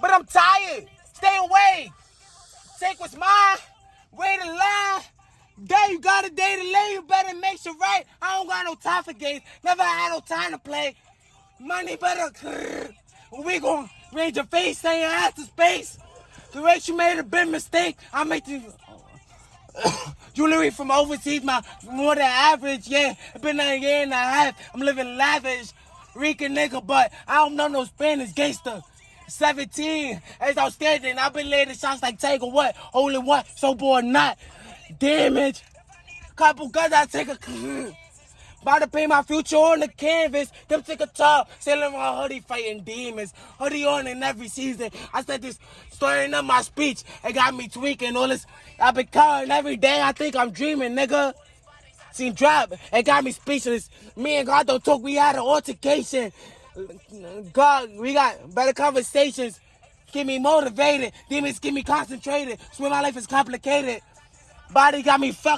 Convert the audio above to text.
But I'm tired. Stay away. Take what's mine. Wait in line. Day you got a day to lay, you better make sure right. I don't got no time for games. Never had no time to play. Money better. We gon' raise your face, say your ass to space. The rate you made a big mistake. I make the jewelry from overseas, my more than average. Yeah, it's been a year and a half. I'm living lavish, Rican nigga, but I don't know no Spanish gangster. 17, it's outstanding. I've been laying shots like Tiger, what? Only what? so boy, not damage. Couple guns, I take a. About to paint my future on the canvas. Them take a top, sailing my hoodie, fighting demons. Hoodie on in every season. I said this, starting up my speech. It got me tweaking all this. I've been crying every day. I think I'm dreaming, nigga. Seen drop. It got me speechless. Me and God don't talk. We had an altercation. God, we got better conversations. Get me motivated. Demons get me concentrated. Swear my life is complicated. Body got me fucked.